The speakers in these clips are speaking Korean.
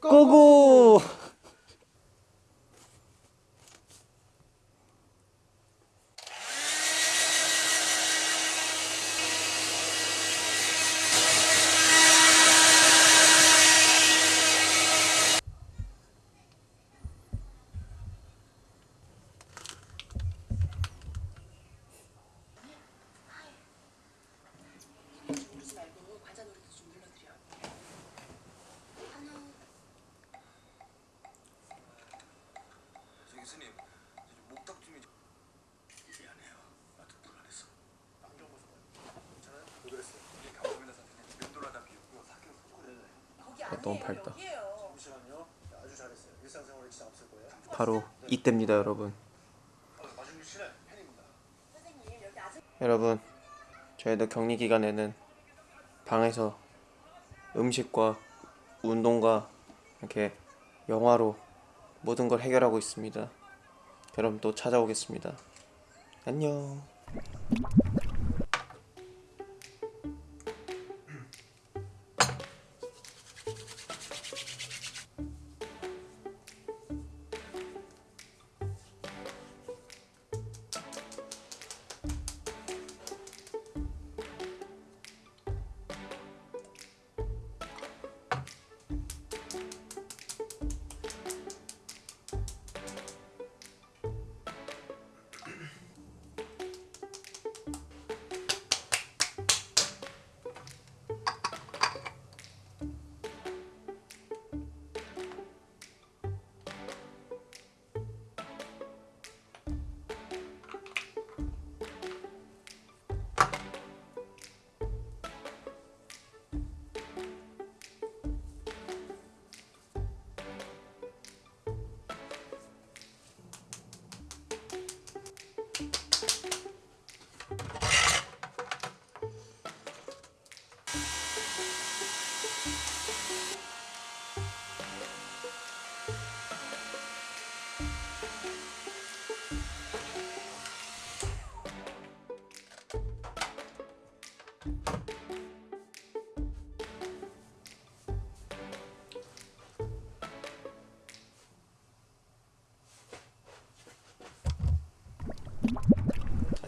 고고! 목탁 좀 미안해요. 나도 불안해서. 안경 벗어봐요. 괜찮아요? 왜 그랬어요? 이게 감독이나 선생님 면도하다 비웃고 사귀어 속고래. 거기 아, 너무 아니에요. 밝다. 여기예요. 잠시만요. 아주 잘했어요. 일상생활에 지장 없을 거예요. 바로 이때입니다 여러분 아직 여러분 저희도 격리 기간에는 방에서 음식과 운동과 이렇게 영화로 모든 걸 해결하고 있습니다 그럼 또 찾아오겠습니다. 안녕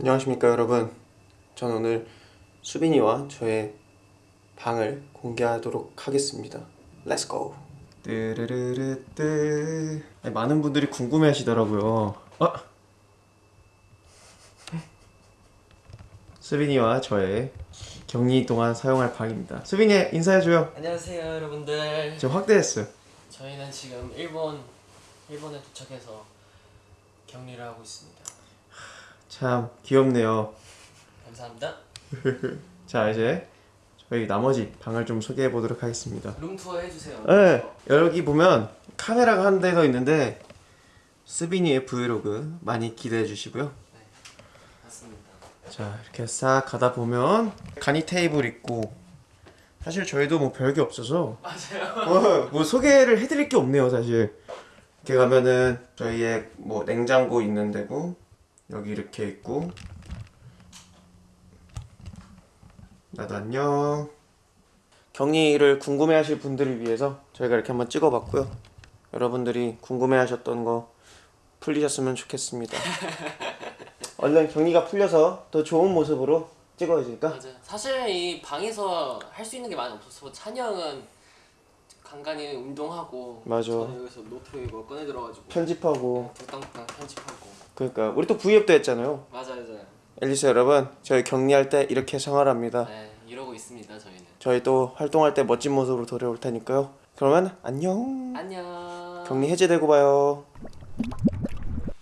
안녕하십니까 여러분. 전 오늘 수빈이와 저의 방을 공개하도록 하겠습니다. Let's go 뜨르르르뜨 아니, 많은 분들이 궁금해 하시더라고요. 어? 수빈이와 저의 격리 동안 사용할 방입니다. 수빈이 인사해줘요. 안녕하세요 여러분들. 지금 확대했어요. 저희는 지금 일본 일본에 도착해서 격리를 하고 있습니다 참 귀엽네요. 감사합니다. 자 이제 저희 나머지 방을 좀 소개해 보도록 하겠습니다. 룸투어 해주세요. 네, 여기 보면 카메라가 한 대 더 있는데 스비니의 브이로그 많이 기대해 주시고요. 맞습니다. 자 이렇게 싹 가다 보면 간이 테이블 있고 사실 저희도 뭐 별게 없어서 맞아요. 어, 뭐 소개를 해드릴 게 없네요 사실. 이렇게 가면은 저희의 뭐 냉장고 있는 데고 여기 이렇게 있고 나도 안녕. 격리를 궁금해 하실 분들을 위해서 저희가 이렇게 한번 찍어 봤고요. 여러분들이 궁금해 하셨던 거 풀리셨으면 좋겠습니다. 얼른 격리가 풀려서 더 좋은 모습으로 찍어야니까. 맞아요 사실 이 방에서 할 수 있는 게 많이 없어서 찬이 형은 간간히 운동하고 맞아. 저는 여기서 노트 이거 꺼내 들어가지고 편집하고 뚝딱뚝딱 편집하고 그러니까 우리 또 V앱도 했잖아요. 맞아요 맞아요 앨리스 여러분, 저희 격리할 때 이렇게 생활합니다. 네 이러고 있습니다 저희는 저희 또 활동할 때 멋진 모습으로 돌아올 테니까요. 그러면 안녕. 안녕 격리 해제되고 봐요.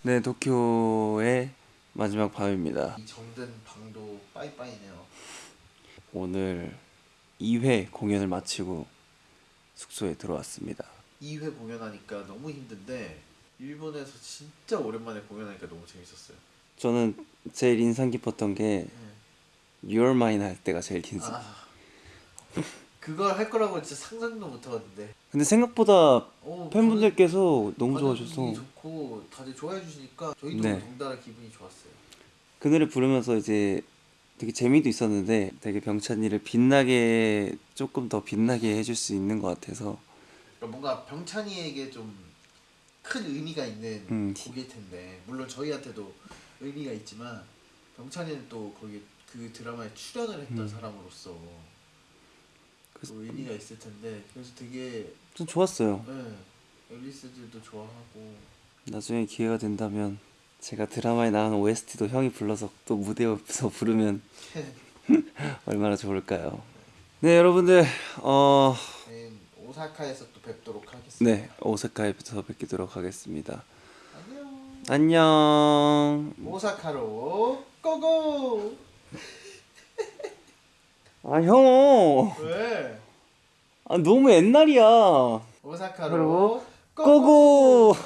네, 도쿄의 마지막 밤입니다. 이 정든 방도 빠이빠이네요. 오늘 2회 공연을 마치고 숙소에 들어왔습니다. 2회 공연하니까 너무 힘든데 일본에서 진짜 오랜만에 공연하니까 너무 재밌었어요. 저는 제일 인상 깊었던 게 Your Mine 할 때가 제일 긴. 아 그걸 할 거라고 진짜 상상도 못 해봤는데. 근데 생각보다 어, 팬분들께서 너무 좋아하셔서 좋고 다들 좋아해 주시니까 저희도 네. 덩달아 기분이 좋았어요. 그 노래 부르면서 이제 되게 재미도 있었는데 되게 병찬이를 빛나게 조금 더 빛나게 해줄 수 있는 것 같아서 그러니까 뭔가 병찬이에게 좀 큰 의미가 있는 음. 곡일 텐데 물론 저희한테도 의미가 있지만 병찬이는 또 거기 그 드라마에 출연을 했던 음. 사람으로서 그래서- 또 의미가 있을 텐데 그래서 되게 좀 좋았어요. 네, 앨리스들도 좋아하고 나중에 기회가 된다면 제가 드라마에 나온 OST도 형이 불러서 또 무대 옆에서 부르면 얼마나 좋을까요? 네 여러분들 어 네, 오사카에서 또 뵙도록 하겠습니다. 네 오사카에서 뵙도록 하겠습니다. 안녕. 안녕. 오사카로 고고. 아 형. 왜? 아 너무 옛날이야. 오사카로 고고. 고고.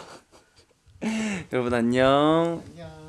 여러분 안녕. 안녕.